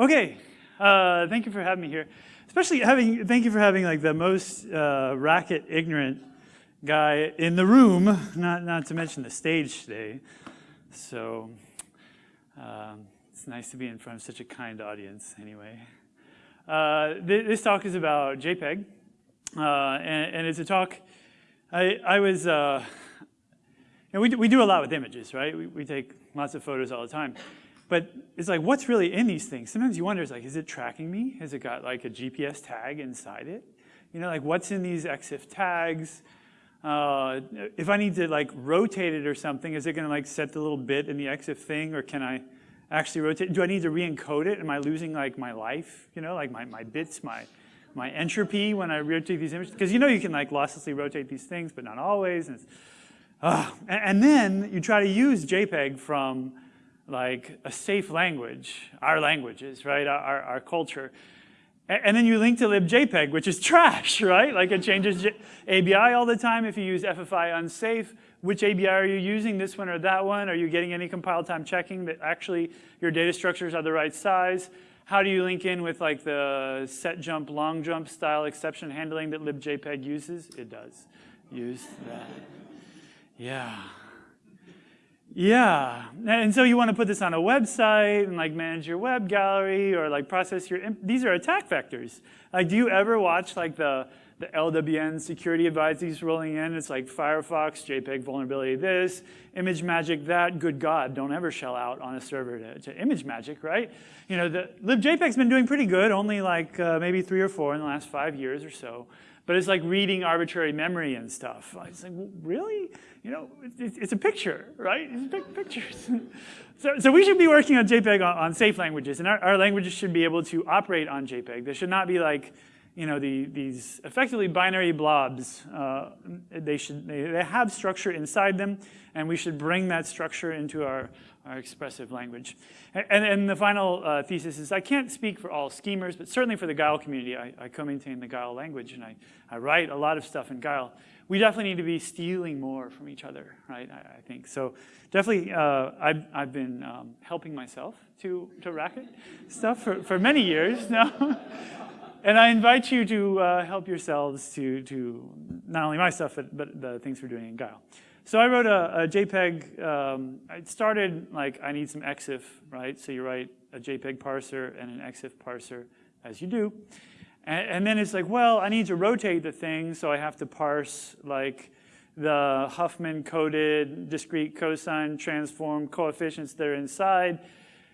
Okay, uh, thank you for having me here. Especially having, thank you for having like the most uh, racket ignorant guy in the room, not, not to mention the stage today. So um, it's nice to be in front of such a kind audience anyway. Uh, th this talk is about JPEG, uh, and, and, it's a talk, I, I was, uh, you know, we, do, we do a lot with images, right? We, we take lots of photos all the time. But it's like, what's really in these things? Sometimes you wonder, it's like, is it tracking me? Has it got like a GPS tag inside it? You know, like what's in these EXIF tags? Uh, if I need to like rotate it or something, is it gonna like set the little bit in the EXIF thing or can I actually rotate? Do I need to re-encode it? Am I losing like my life? You know, like my, my bits, my, my entropy when I rotate these images? Because you know you can like losslessly rotate these things, but not always. And, uh, and, and then you try to use JPEG from like a safe language, our languages, right, our, our culture. And then you link to libjpeg, which is trash, right? Like it changes ABI all the time. If you use FFI unsafe, which ABI are you using, this one or that one? Are you getting any compile time checking that actually your data structures are the right size? How do you link in with like the set jump, long jump style exception handling that libjpeg uses? It does use that. Yeah. Yeah, and so you want to put this on a website and like manage your web gallery or like process your, these are attack vectors. Like do you ever watch like the, the LWN security advisories rolling in? It's like Firefox, JPEG vulnerability this, ImageMagick that, good God, don't ever shell out on a server to, to ImageMagick, right? You know, the libjpeg's been doing pretty good, only like uh, maybe three or four in the last five years or so. But it's like reading arbitrary memory and stuff. It's like, really? You know, it's, a picture, right? It's pictures. so, so we should be working on JPEG on, on safe languages, and our, our, languages should be able to operate on JPEG. They should not be like, you know, the, these effectively binary blobs. Uh, they should they, they have structure inside them, and we should bring that structure into our our expressive language. And, and the final uh, thesis is I can't speak for all schemers, but certainly for the Guile community, I, I co-maintain the Guile language and I, I write a lot of stuff in Guile. We definitely need to be stealing more from each other, right, I, I think. So definitely uh, I've, I've been um, helping myself to, to Racket stuff for, for many years now. and I invite you to uh, help yourselves to, to not only my stuff, but, but the things we're doing in Guile. So I wrote a, a JPEG, um, it started like I need some EXIF, right? So you write a JPEG parser and an EXIF parser, as you do. And, and, then it's like, well, I need to rotate the thing, so I have to parse like the Huffman coded discrete cosine transform coefficients that are inside.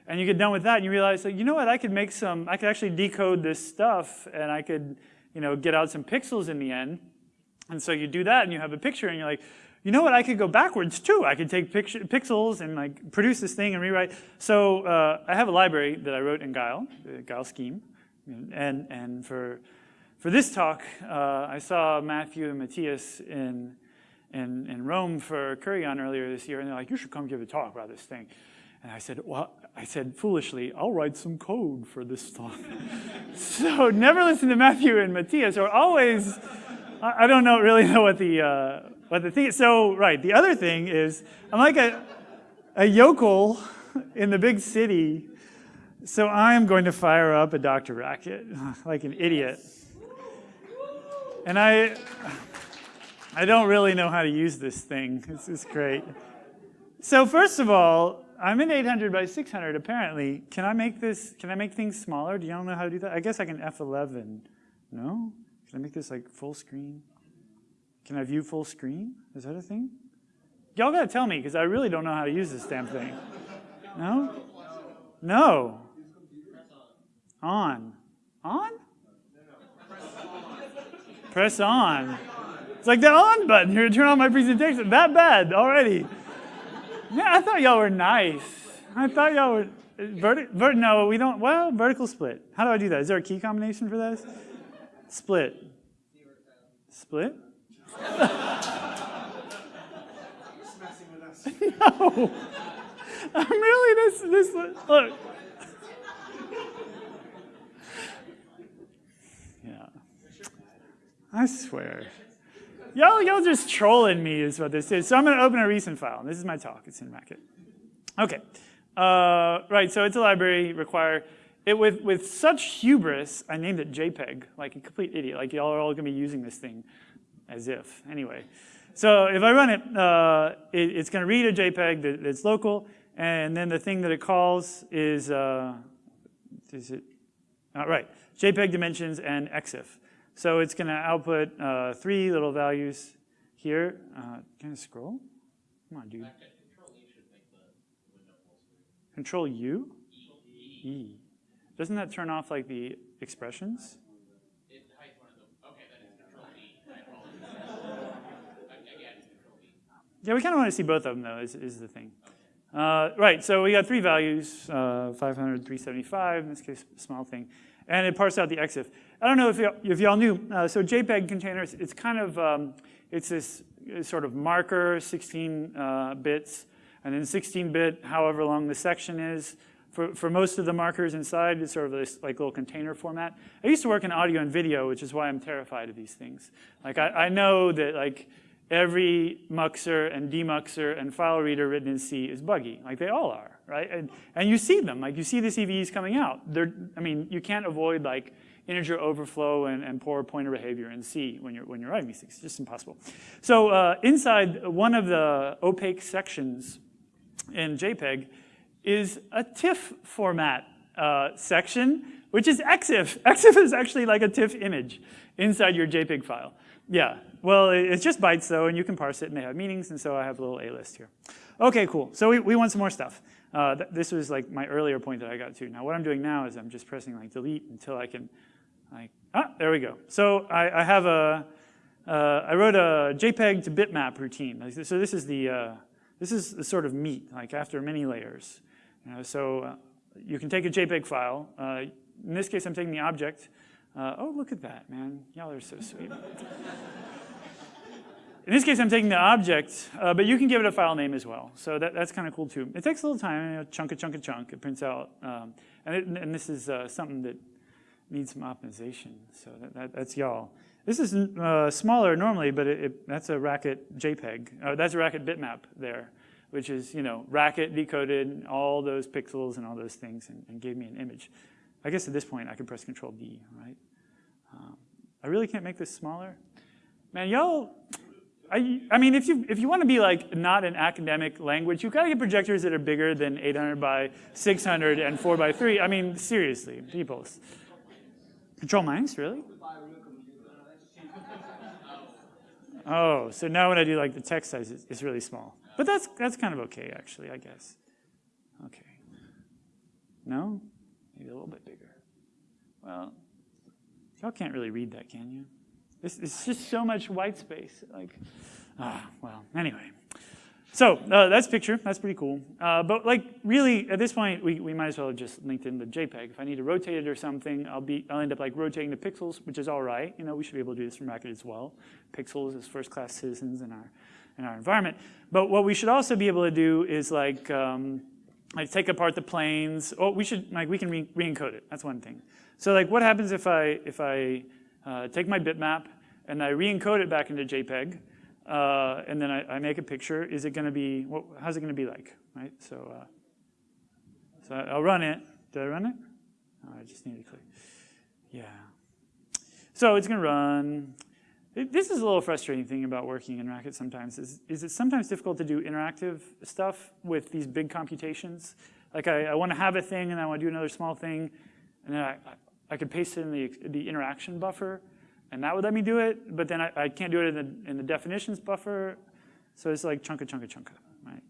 And you get done with that and you realize, like, you know what, I could make some, I could actually decode this stuff and I could, you know, get out some pixels in the end. And so you do that and you have a picture and you're like, you know what, I could go backwards too. I could take picture, pixels and like produce this thing and rewrite. So uh, I have a library that I wrote in Guile, the Guile scheme. And, and for, for this talk, uh, I saw Matthew and Matthias in, in, in Rome for Curry On earlier this year, and they're like, you should come give a talk about this thing. And I said, well, I said foolishly, I'll write some code for this talk. so never listen to Matthew and Matthias, or always, I, don't know, really know what the, uh, but the thing, so right, the other thing is, I'm like a, a yokel in the big city, so I'm going to fire up a DrRacket like an idiot. And I, I don't really know how to use this thing. This is great. So first of all, I'm in 800 by 600 apparently. Can I make this, can I make things smaller? Do y'all know how to do that? I guess I can F11. No? Can I make this like full screen? Can I view full screen? Is that a thing? Y'all gotta tell me, because I really don't know how to use this damn thing. No? No. On. On? On? Press on. It's like the on button here to turn on my presentation. That bad already. Yeah, I thought y'all were nice. I thought y'all were, verti vert no, we don't, well, vertical split. How do I do that? Is there a key combination for this? Split. Split? no. I'm really this this look. Yeah. I swear. Y'all y'all just trolling me is what this is. So I'm gonna open a recent file. This is my talk, it's in Racket. Okay. Uh, right, so it's a library require it, with, with such hubris, I named it JPEG, like a complete idiot. Like y'all are all gonna be using this thing as if, anyway. So if I run it, uh, it it's gonna read a JPEG that, that's local, and then the thing that it calls is, uh, is it, uh, right, JPEG dimensions and EXIF. So it's gonna output uh, three little values here. Uh, can I scroll? Come on, dude. Control U? E. Doesn't that turn off like the expressions? Okay, that is Control E. Yeah, we kind of want to see both of them though, is, is the thing. Uh, right, so we got three values, uh, 500, 375, in this case, small thing. And it parsed out the EXIF. I don't know if if y'all knew, uh, so JPEG containers, it's kind of, um, it's this sort of marker, 16 uh, bits, and then 16-bit, however long the section is. For, for most of the markers inside, it's sort of this like little container format. I used to work in audio and video, which is why I'm terrified of these things. Like I, I know that like every muxer and demuxer and file reader written in C is buggy, like they all are, right? And, and you see them, like you see the CVEs coming out. They're, I mean, you can't avoid like integer overflow and, and poor pointer behavior in C when you're, when you're writing these things. It's just impossible. So uh, inside one of the opaque sections in JPEG is a TIFF format uh, section, which is EXIF. EXIF is actually like a TIFF image inside your JPEG file. Yeah, well, it's just bytes though, and you can parse it, and they have meanings, and so I have a little A list here. Okay, cool. So we, we want some more stuff. Uh, th this was like my earlier point that I got to. Now what I'm doing now is I'm just pressing like delete until I can, like, ah, there we go. So I, I have a, uh, I wrote a JPEG to bitmap routine. So this is the, uh, this is the sort of meat, like after many layers. You know, so uh, you can take a JPEG file. Uh, in this case, I'm taking the object. Uh, oh, look at that, man. Y'all are so sweet. In this case, I'm taking the object, uh, but you can give it a file name as well. So that, that's kind of cool too. It takes a little time, you know, chunk a chunk a chunk. It prints out, um, and, it, and, this is uh, something that needs some optimization. So that, that, that's y'all. This is uh, smaller normally, but it, it, that's a Racket JPEG. Uh, that's a Racket bitmap there, which is, you know, Racket decoded all those pixels and all those things and, and gave me an image. I guess at this point I can press Control D, right? Um, I really can't make this smaller. Man, y'all, I, I, mean, if you, if you want to be like not an academic language, you've got to get projectors that are bigger than 800 by 600 and 4 by 3. I mean, seriously, people. Control minus, really? Oh, so now when I do like the text size, it's, it's really small. But that's, that's kind of okay, actually, I guess. Okay. No? Maybe a little bit bigger. Well, y'all can't really read that, can you? It's, just so much white space. Like, ah, well, anyway. So uh, that's picture, that's pretty cool. Uh, but like really, at this point, we, we might as well just linked in the JPEG. If I need to rotate it or something, I'll be I'll end up like rotating the pixels, which is all right. You know, we should be able to do this from Racket as well. Pixels as first-class citizens in our in our environment. But what we should also be able to do is like um, like take apart the planes. Oh, we should like we can re, encode it. That's one thing. So like, what happens if I if I uh, take my bitmap and I re-encode it back into JPEG, uh, and then I, I, make a picture, is it going to be, what, how's it going to be like, right? So, uh, so I'll run it. Did I run it? Oh, I just need to click. Yeah. So it's going to run. This is a little frustrating thing about working in Racket sometimes, is, is it's sometimes difficult to do interactive stuff with these big computations. Like I, I want to have a thing and I want to do another small thing, and then I, I could paste it in the, the interaction buffer, and that would let me do it, but then I, I can't do it in the, in the definitions buffer, so it's like chunka, chunka, chunka, right?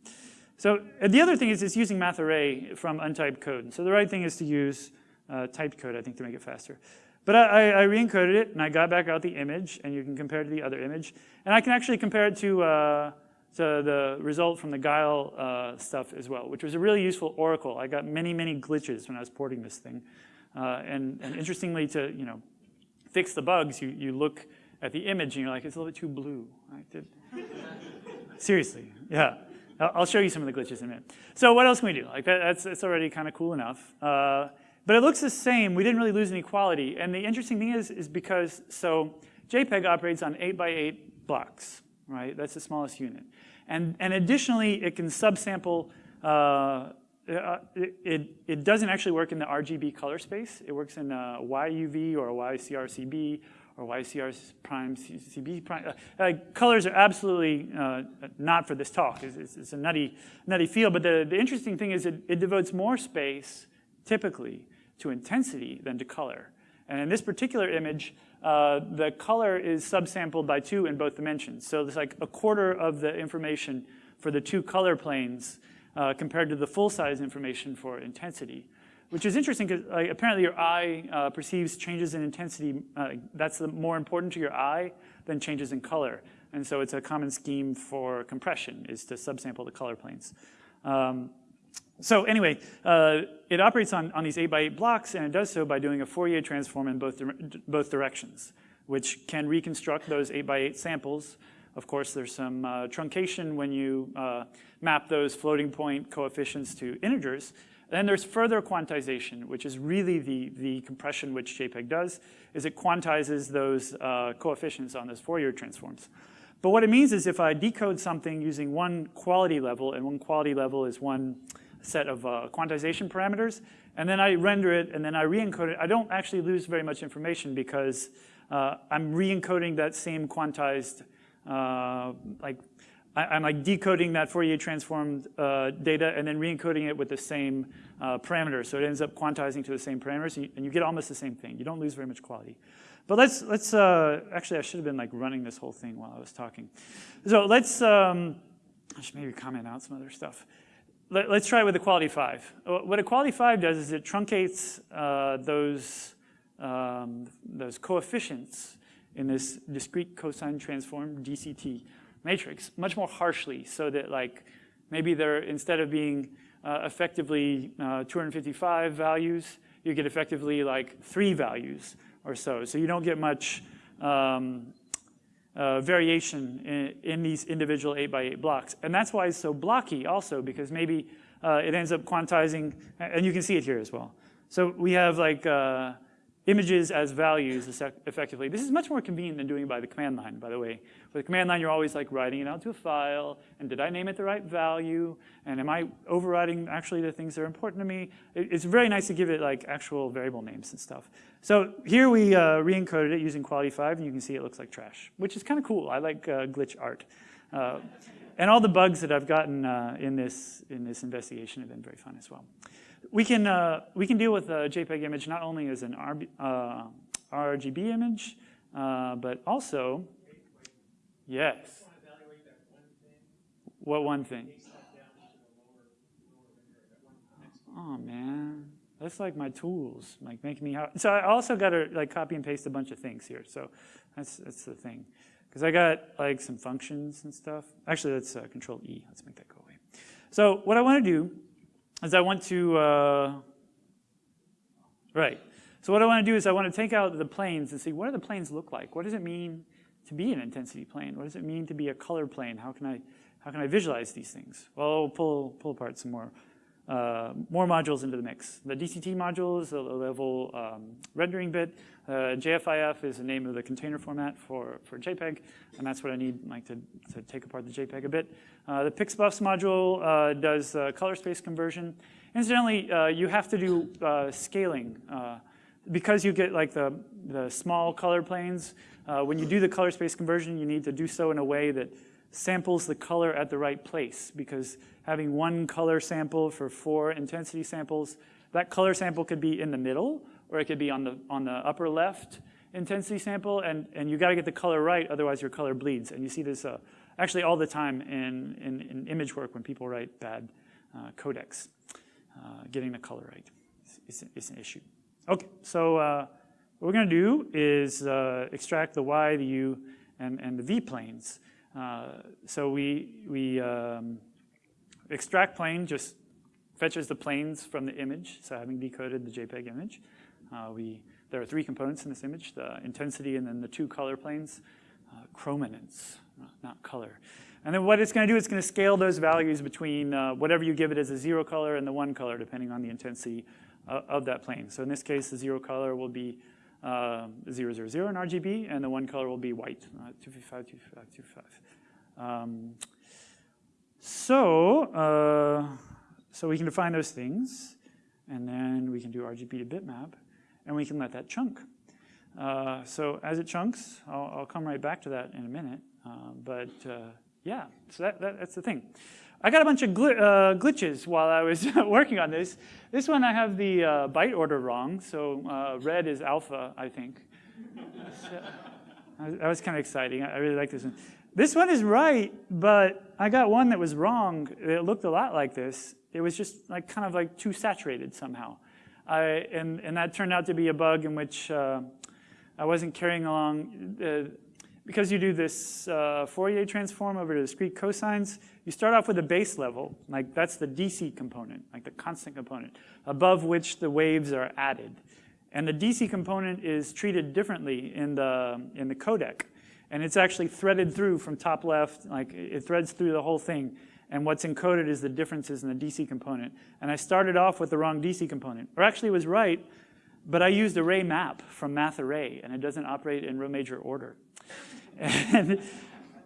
So the other thing is it's using math array from untyped code. So the right thing is to use uh, typed code, I think, to make it faster. But I, I re-encoded it, and I got back out the image, and you can compare it to the other image. And I can actually compare it to, uh, to the result from the Guile uh, stuff as well, which was a really useful oracle. I got many, many glitches when I was porting this thing. Uh, and, and, interestingly, to you know, fix the bugs, you, you look at the image and you're like, it's a little bit too blue. Right? Seriously, yeah. I'll show you some of the glitches in a minute. So what else can we do? Like that, that's, that's already kind of cool enough. Uh, but it looks the same. We didn't really lose any quality. And the interesting thing is, is because, so JPEG operates on 8 by 8 blocks, right? That's the smallest unit. And, and additionally, it can subsample uh, uh, it, it, doesn't actually work in the RGB color space. It works in a YUV or YCRCB or YCR prime CB prime. Uh, uh, colors are absolutely uh, not for this talk. It's, it's, it's, a nutty, nutty field. But the, the interesting thing is it, it devotes more space, typically, to intensity than to color. And in this particular image, uh, the color is subsampled by two in both dimensions. So it's like a quarter of the information for the two color planes uh, compared to the full-size information for intensity, which is interesting because uh, apparently your eye uh, perceives changes in intensity. Uh, that's more important to your eye than changes in color. And so it's a common scheme for compression is to subsample the color planes. Um, so anyway, uh, it operates on, on these 8 by 8 blocks, and it does so by doing a Fourier transform in both, both directions, which can reconstruct those 8 by 8 samples of course, there's some uh, truncation when you uh, map those floating point coefficients to integers. Then there's further quantization, which is really the, the compression which JPEG does, is it quantizes those uh, coefficients on those Fourier transforms. But what it means is if I decode something using one quality level, and one quality level is one set of uh, quantization parameters, and then I render it, and then I re-encode it, I don't actually lose very much information because uh, I'm re-encoding that same quantized like I, am like decoding that Fourier transformed uh, data and then re-encoding it with the same uh, parameters. So it ends up quantizing to the same parameters and you get almost the same thing. You don't lose very much quality. But let's, let's uh, actually I should have been like running this whole thing while I was talking. So let's, um, I should maybe comment out some other stuff. Let, us try it with quality five. What a quality five does is it truncates uh, those, um, those coefficients in this discrete cosine transform DCT matrix much more harshly so that like maybe they're instead of being uh, effectively uh, 255 values, you get effectively like three values or so. So you don't get much um, uh, variation in, in, these individual 8 by 8 blocks. And that's why it's so blocky also because maybe uh, it ends up quantizing, and you can see it here as well. So we have like uh, images as values effectively. This is much more convenient than doing it by the command line, by the way. With the command line, you're always like writing it out to a file, and did I name it the right value? And am I overriding actually the things that are important to me? It's very nice to give it like actual variable names and stuff. So here we uh, re-encoded it using quality 5, and you can see it looks like trash, which is kind of cool. I like uh, glitch art. Uh, and all the bugs that I've gotten uh, in, this, in this investigation have been very fun as well. We can, uh, we can deal with a JPEG image not only as an RB, uh, RGB image, uh, but also, yes. What one thing? Oh man, that's like my tools, like making me. So I also got to like copy and paste a bunch of things here. So that's that's the thing, because I got like some functions and stuff. Actually, let's uh, Control E. Let's make that go away. So what I want to do is I want to, uh, right. So what I want to do is I want to take out the planes and see what do the planes look like? What does it mean to be an intensity plane? What does it mean to be a color plane? How can I, how can I visualize these things? Well, I'll pull, pull apart some more, uh, more modules into the mix. The DCT module is a level um, rendering bit. Uh, JFIF is the name of the container format for, for JPEG, and that's what I need like to, to take apart the JPEG a bit. Uh, the pixbufs module uh, does uh, color space conversion. Incidentally, uh, you have to do scaling. because you get like the, the small color planes, when you do the color space conversion, you need to do so in a way that samples the color at the right place because having one color sample for four intensity samples, that color sample could be in the middle or it could be on the, on the upper left intensity sample, and, and you gotta get the color right, otherwise your color bleeds. And you see this uh, actually all the time in, in, in, image work when people write bad uh, codecs. Uh, getting the color right is, an issue. Okay, so uh, what we're gonna do is uh, extract the Y, the U, and, and the V planes. Uh, so we, we um, extract plane just fetches the planes from the image, so having decoded the JPEG image. Uh, we, there are three components in this image, the intensity and then the two color planes, uh, chrominance, not, color. And then what it's going to do, it's going to scale those values between uh, whatever you give it as a zero color and the one color, depending on the intensity uh, of that plane. So in this case, the zero color will be uh, 000 in RGB, and the one color will be white, uh, 255, 255, 255. Um, so, uh, So we can define those things, and then we can do RGB to bitmap, and we can let that chunk. Uh, so as it chunks, I'll, I'll, come right back to that in a minute. Uh, but uh, yeah, so that, that, that's the thing. I got a bunch of gl uh, glitches while I was working on this. This one I have the uh, byte order wrong, so uh, red is alpha, I think. so, that was kind of exciting. I really like this one. This one is right, but I got one that was wrong. It looked a lot like this. It was just like kind of like too saturated somehow. I, and, and that turned out to be a bug in which uh, I wasn't carrying along. Uh, because you do this uh, Fourier transform over to discrete cosines, you start off with a base level, like that's the DC component, like the constant component, above which the waves are added. And the DC component is treated differently in the, in the codec. And it's actually threaded through from top left, like it threads through the whole thing. And what's encoded is the differences in the DC component. And I started off with the wrong DC component, or actually was right, but I used array map from math array, and it doesn't operate in row major order. And,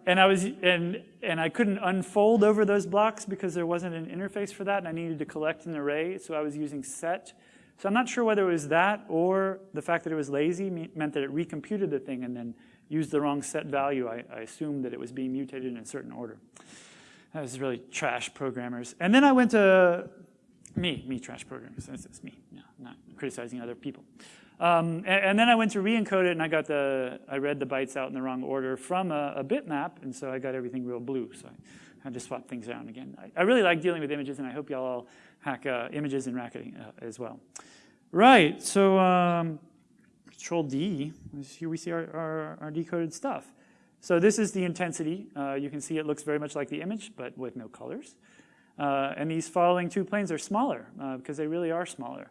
and I was and and I couldn't unfold over those blocks because there wasn't an interface for that, and I needed to collect an array, so I was using set. So I'm not sure whether it was that or the fact that it was lazy meant that it recomputed the thing and then used the wrong set value. I, I assumed that it was being mutated in a certain order. That was really trash programmers. And then I went to me, me trash programmers. That's, me, no, not criticizing other people. Um, and, and, then I went to re-encode it, and I got the I read the bytes out in the wrong order from a, a bitmap, and so I got everything real blue. So I had to swap things around again. I, I really like dealing with images, and I hope y'all all hack uh, images in Racket uh, as well. Right. So um, Control D. Here we see our, our, our, decoded stuff. So this is the intensity. Uh, you can see it looks very much like the image, but with no colors. Uh, and these following two planes are smaller uh, because they really are smaller.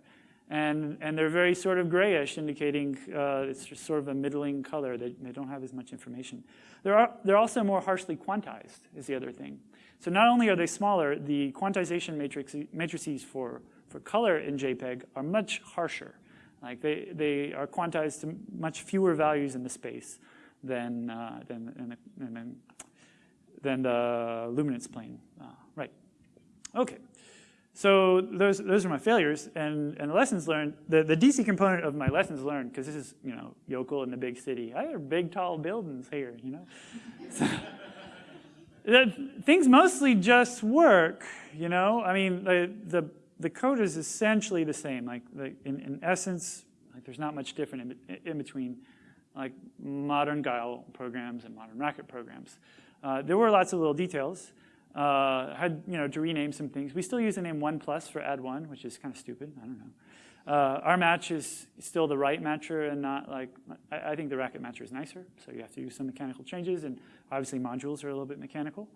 And, and they're very sort of grayish, indicating uh, it's just sort of a middling color. They, they don't have as much information. They're, are, they're also more harshly quantized, is the other thing. So not only are they smaller, the quantization matrix, matrices for, for color in JPEG are much harsher. Like they, they are quantized to much fewer values in the space than, uh, than, than, than, the luminance plane. Uh, right. Okay. So those, those are my failures and, and the lessons learned. The, the DC component of my lessons learned, because this is, you know, Yokel in the big city. I have big, tall buildings here, you know. so, things mostly just work, you know. I mean, the, the, the code is essentially the same. Like, the, in, in essence, like there's not much different in, in between like modern Guile programs and modern Racket programs. Uh, there were lots of little details. Uh, had you know to rename some things. We still use the name one plus for add one, which is kind of stupid. I don't know. Uh, our match is still the right matcher and not like, I, I, think the racket matcher is nicer, so you have to use some mechanical changes, and obviously modules are a little bit mechanical.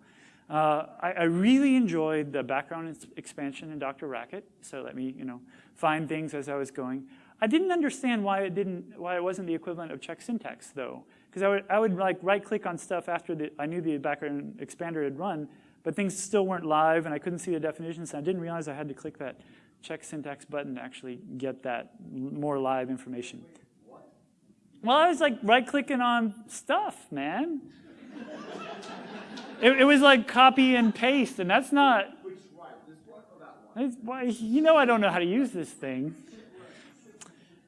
Uh, I, I, really enjoyed the background expansion in DrRacket, so let me you know find things as I was going. I didn't understand why it didn't, why it wasn't the equivalent of check syntax though, because I would, I would like right click on stuff after the, I knew the background expander had run, but things still weren't live and I couldn't see the definitions. And I didn't realize I had to click that check syntax button to actually get that more live information. Well, I was like right clicking on stuff, man. it, it, was like copy and paste, and that's not. Which This one or that one? Why, you know I don't know how to use this thing.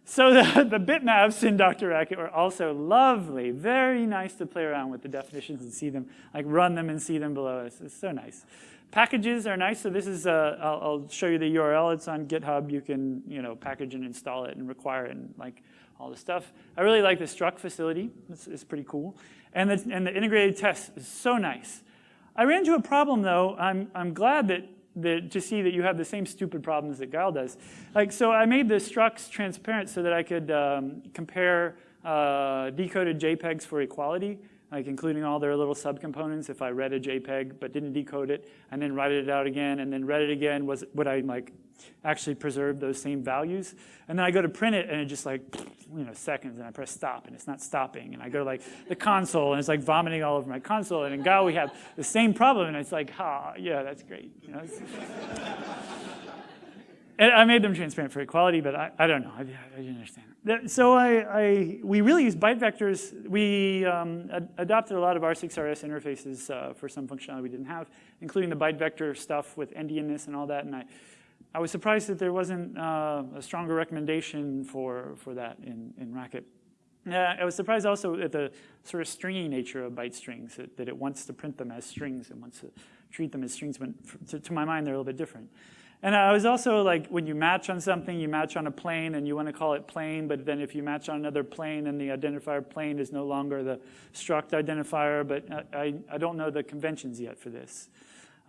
So the, the bitmaps in DrRacket were also lovely, very nice to play around with the definitions and see them, like run them and see them below us. It's so nice. Packages are nice. So this is, uh, I'll, I'll, show you the URL. It's on GitHub. You can, you know, package and install it and require it and like all the stuff. I really like the struct facility. It's, it's pretty cool. And the, and the integrated test is so nice. I ran into a problem though. I'm, I'm glad that to see that you have the same stupid problems that Guile does. Like, so I made the structs transparent so that I could um, compare uh, decoded JPEGs for equality, like including all their little subcomponents. If I read a JPEG but didn't decode it, and then write it out again, and then read it again, was would I like actually preserve those same values. And then I go to print it and it just like, you know, seconds and I press stop and it's not stopping. And I go to like the console and it's like vomiting all over my console. And in Guile we have the same problem and it's like, ah, yeah, that's great. You know, And I made them transparent for equality, but I, I don't know. I, I didn't understand. So I, I, we really use byte vectors. We um, ad- adopted a lot of R6RS interfaces uh, for some functionality we didn't have, including the byte vector stuff with endianness and all that. And I, I was surprised that there wasn't uh, a stronger recommendation for, for that in, in Racket. Yeah, I was surprised also at the sort of stringy nature of byte strings, that, that it wants to print them as strings and wants to treat them as strings, when to, to my mind they're a little bit different. And I was also like, when you match on something, you match on a plane and you want to call it plane, but then if you match on another plane and the identifier plane is no longer the struct identifier, but I, I, I don't know the conventions yet for this.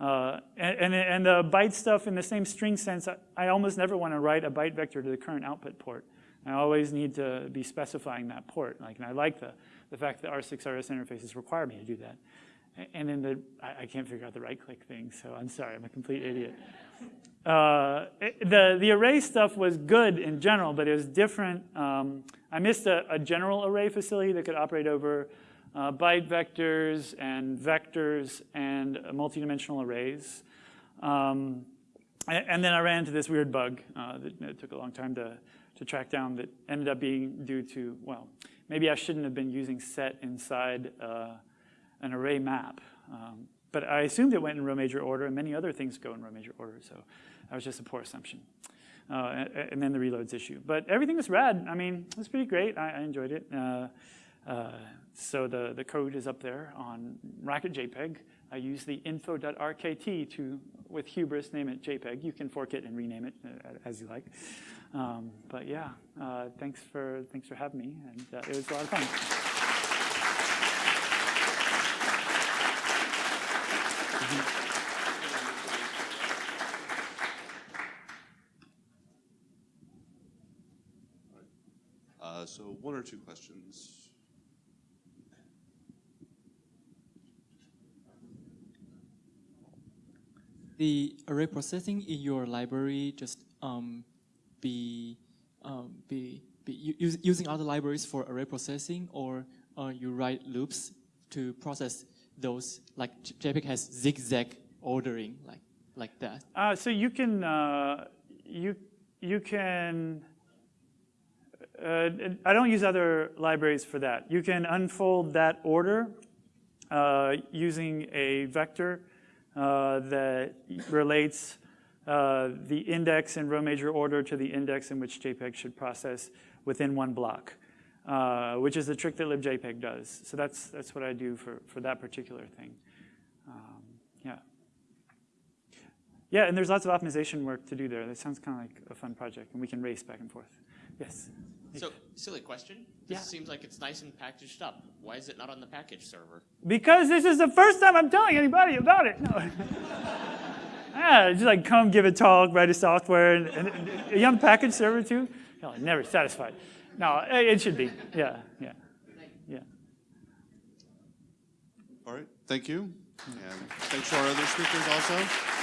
Uh, and, and, and the byte stuff in the same string sense, I, I almost never want to write a byte vector to the current output port. I always need to be specifying that port. Like, and I like the, the fact that R6RS interfaces require me to do that. And then the, I, I can't figure out the right click thing, so I'm sorry, I'm a complete idiot. Uh, it- the, the array stuff was good in general, but it was different. Um, I missed a, a general array facility that could operate over uh, byte vectors and vectors and uh, multidimensional arrays. Um, and, then I ran into this weird bug uh, that, took a long time to, to track down that ended up being due to, well, maybe I shouldn't have been using set inside uh, an array map. Um, but I assumed it went in row major order, and many other things go in row major order, so that was just a poor assumption. Uh, and, and then the reloads issue. But everything was rad. I mean, it was pretty great. I, I enjoyed it. Uh, so the, the code is up there on Racket JPEG. I use the info.rkt to, with hubris, name it JPEG. You can fork it and rename it uh, as you like. Um, but yeah, uh, thanks for thanks for having me, and uh, it was a lot of fun. Uh, so one or two questions. The array processing in your library just um, be um, be, be use, using other libraries for array processing, or uh, you write loops to process those? Like JPEG has zigzag ordering, like like that. Uh, so you can uh, you you can. Uh, I don't use other libraries for that. You can unfold that order uh, using a vector uh, that relates uh, the index in row major order to the index in which JPEG should process within one block, uh, which is the trick that libjpeg does. So that's that's what I do for for that particular thing. Um, yeah. Yeah, and there's lots of optimization work to do there. That sounds kind of like a fun project, and we can race back and forth. Yes. So, silly question. This Yeah. seems like it's nice and packaged up. Why is it not on the package server? Because this is the first time I'm telling anybody about it. No. yeah, just like come give a talk, write a software, and, and, and are you on the package server too? No, never satisfied. No, it it should be. Yeah, yeah, yeah. All right, thank you. And thanks to our other speakers also.